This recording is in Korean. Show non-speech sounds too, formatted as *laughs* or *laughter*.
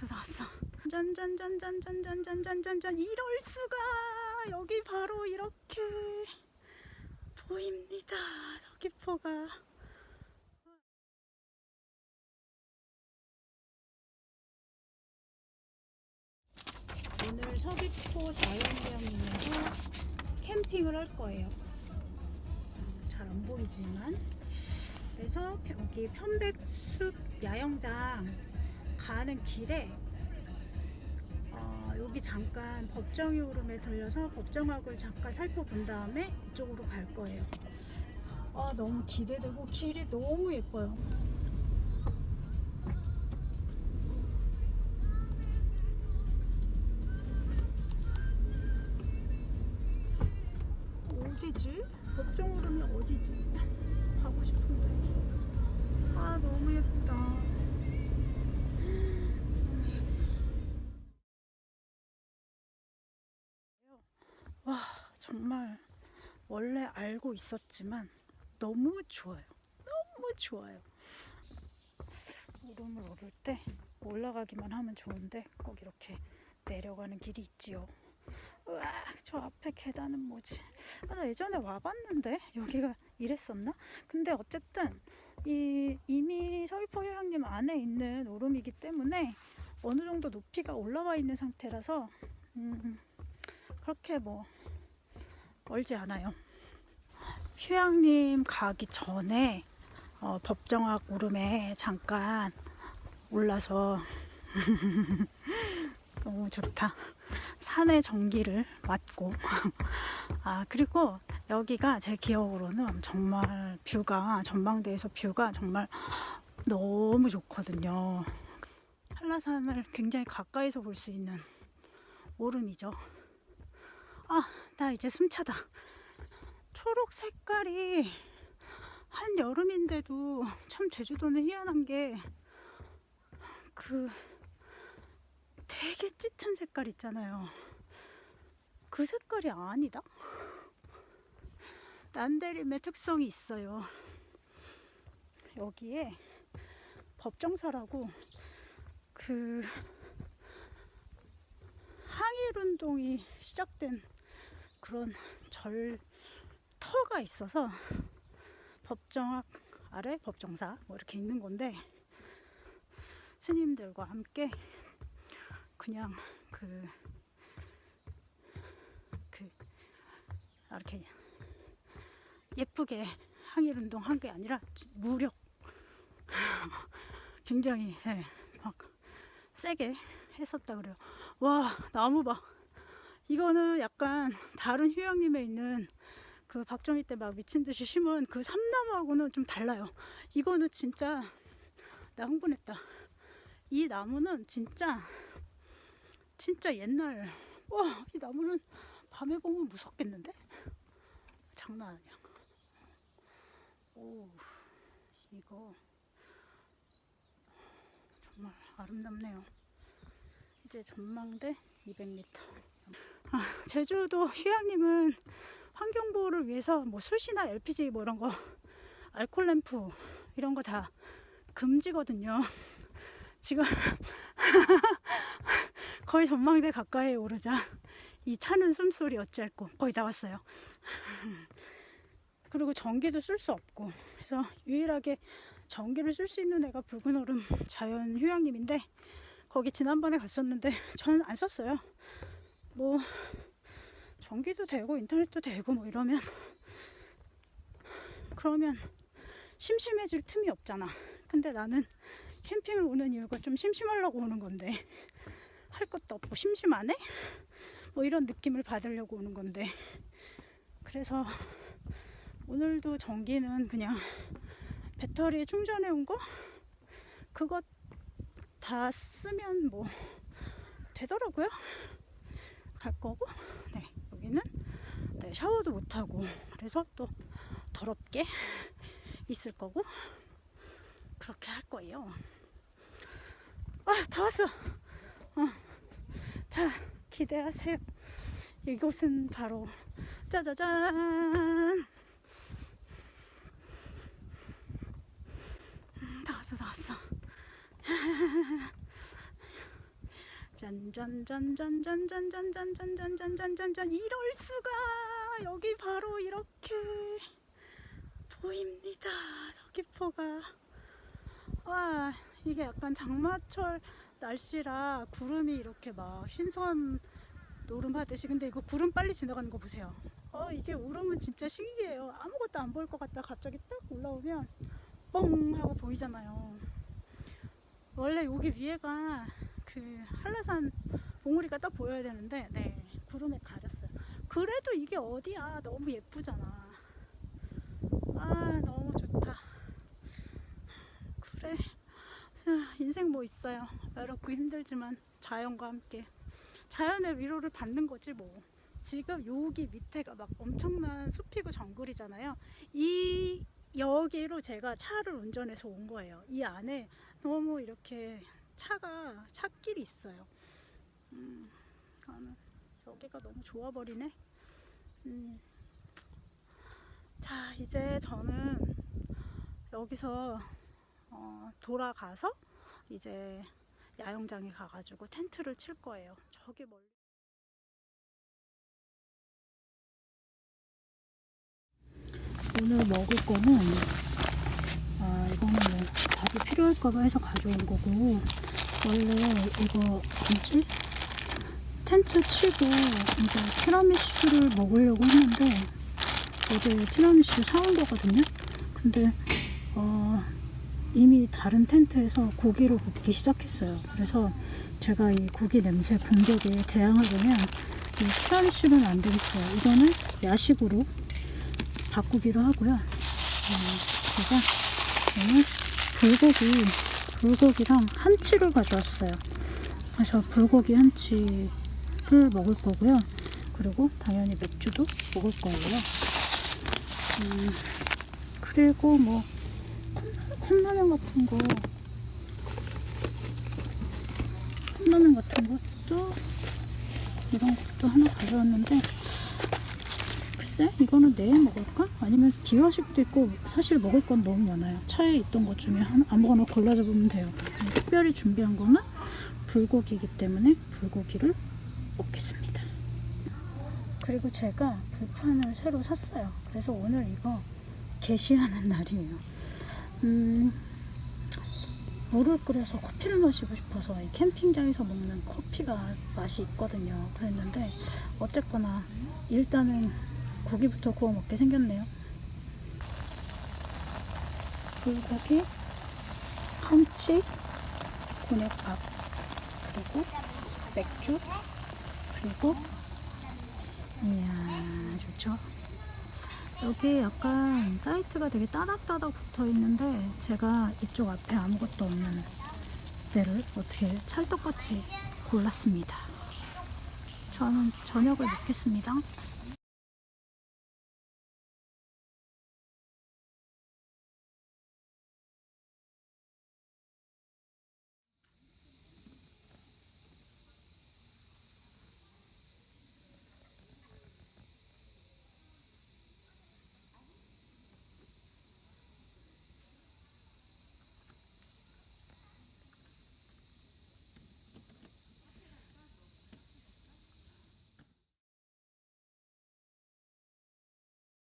나왔어 나왔어. 짠짠짠짠짠짠짠짠짠짠 이럴 수가. 여기 바로 이렇게 보입니다. 서귀포가. 오늘 서귀포 자연휴양림에서 캠핑을 할 거예요. 잘 안 보이지만. 그래서 여기 편백숲 야영장 가는 길에 어, 여기 잠깐 법정이 오름에 들려서 법정학을 잠깐 살펴본 다음에 이쪽으로 갈 거예요. 아 너무 기대되고 길이 너무 예뻐요. 어디지? 법정 오름이 어디지? 가고 싶은데. 아 너무 예쁘다. 와 정말 원래 알고 있었지만 너무 좋아요. 너무 좋아요. 오름을 오를 때 올라가기만 하면 좋은데 꼭 이렇게 내려가는 길이 있지요. 우와 저 앞에 계단은 뭐지? 아, 나 예전에 와봤는데 여기가 이랬었나? 근데 어쨌든 이 이미 서귀포 휴양림 안에 있는 오름이기 때문에 어느 정도 높이가 올라와 있는 상태라서 음, 그렇게 뭐 멀지 않아요. 휴양림 가기 전에 어, 법정학 오름에 잠깐 올라서 *laughs* 너무 좋다. 산의 전기를 맞고 *laughs* 아 그리고 여기가 제 기억으로는 정말 뷰가 전망대에서 뷰가 정말 너무 좋거든요. 한라산을 굉장히 가까이서 볼 수 있는 오름이죠. 아, 나 이제 숨차다. 초록 색깔이 한 여름인데도 참 제주도는 희한한 게그 되게 짙은 색깔 있잖아요. 그 색깔이 아니다? 난데림의 특성이 있어요. 여기에 법정사라고 그 항일 운동이 시작된 그런 절터가 있어서 법정학 아래 법정사 뭐 이렇게 있는 건데 스님들과 함께 그냥 그, 그, 이렇게 예쁘게 항일 운동 한 게 아니라 무력 *laughs* 굉장히 네, 막 세게 했었다 그래요. 와 나무 봐. 이거는 약간 다른 휴양림에 있는 그 박정희 때 막 미친 듯이 심은 그 삼나무하고는 좀 달라요. 이거는 진짜 나 흥분했다. 이 나무는 진짜 진짜 옛날 와 이 나무는 밤에 보면 무섭겠는데? 장난 아니야. 오 이거 정말 아름답네요. 이제 전망대 200m. 아, 제주도 휴양림은 환경보호를 위해서 뭐 숯이나 LPG 뭐 이런 거 알콜 램프 이런 거 다 금지거든요. 지금 *laughs* 거의 전망대 가까이 오르자 이 차는 숨소리 어찌할꼬 거의 다 왔어요. *laughs* 그리고 전기도 쓸 수 없고 그래서 유일하게 전기를 쓸 수 있는 애가 붉은 얼음 자연 휴양림인데 거기 지난번에 갔었는데 저는 안 썼어요. 뭐 전기도 되고 인터넷도 되고 뭐 이러면 그러면 심심해질 틈이 없잖아. 근데 나는 캠핑을 오는 이유가 좀 심심하려고 오는 건데 할 것도 없고 심심하네? 뭐 이런 느낌을 받으려고 오는 건데 그래서 오늘도 전기는 그냥 배터리에 충전해 온 거? 그것 다 쓰면 뭐 되더라고요. 갈 거고, 네, 여기는 네, 샤워도 못 하고, 그래서 또 더럽게 있을 거고, 그렇게 할 거예요. 아, 다 왔어. 어. 자, 기대하세요. 이곳은 바로 짜자잔. 음, 다 왔어, 다 왔어. 짠짠짠짠짠짠짠짠짠짠짠짠짠 이럴 수가 여기 바로 이렇게 보입니다 서귀포가 와 이게 약간 장마철 날씨라 구름이 이렇게 막 신선 노름하듯이 근데 이거 구름 빨리 지나가는 거 보세요. 어 이게 오름은 진짜 신기해요. 아무것도 안 보일 것 같다. 갑자기 딱 올라오면 뻥 하고 보이잖아요. 원래 여기 위에가 그 한라산 봉우리가 딱 보여야 되는데 네 구름에 가렸어요. 그래도 이게 어디야? 너무 예쁘잖아. 아 너무 좋다 그래 자, 인생 뭐 있어요. 외롭고 힘들지만 자연과 함께. 자연의 위로를 받는 거지 뭐. 지금 여기 밑에가 막 엄청난 숲이고 정글이잖아요. 이 여기로 제가 차를 운전해서 온 거예요. 이 안에 너무 이렇게 차가 차길이 있어요. 음, 여기가 너무 좋아버리네. 음. 자 이제 저는 여기서 어, 돌아가서 이제 야영장에 가가지고 텐트를 칠 거예요. 저기 멀리. 오늘 먹을 거는 아 이거는 뭐 밥이 필요할까봐 해서 가져온 거고 원래 이거 뭐지 텐트 치고 이제 티라미수를 먹으려고 했는데 어제 티라미수 사온 거거든요. 근데 어 이미 다른 텐트에서 고기를 굽기 시작했어요. 그래서 제가 이 고기 냄새 공격에 대항하려면 이 티라미슈는 안 되겠어요. 이거는 야식으로 바꾸기로 하고요. 어, 제가 오늘 불고기, 불고기랑 한치를 가져왔어요. 그래서 불고기 한치를 먹을 거고요. 그리고 당연히 맥주도 먹을 거예요. 음, 그리고 뭐 컵라면 같은 거. 컵라면 같은 것도 이런 것도 하나 가져왔는데 글쎄 이거는 내일 먹을까? 아니면 기화식도 있고 사실 먹을 건 너무 많아요. 차에 있던 것 중에 아무거나 골라 잡으면 돼요. 특별히 준비한 거는 불고기이기 때문에 불고기를 먹겠습니다. 그리고 제가 불판을 새로 샀어요. 그래서 오늘 이거 게시하는 *laughs* 날이에요 음, 물을 끓여서 커피를 마시고 싶어서 이 캠핑장에서 먹는 커피가 맛이 있거든요. 그랬는데 어쨌거나 일단은 고기부터 구워 먹게 생겼네요. 불고기, 한치, 곤약밥, 그리고 맥주, 그리고 이야 좋죠. 여기 약간 사이트가 되게 따닥따닥 붙어 있는데 제가 이쪽 앞에 아무것도 없는 데를 어떻게 찰떡같이 골랐습니다. 저는 저녁을 먹겠습니다.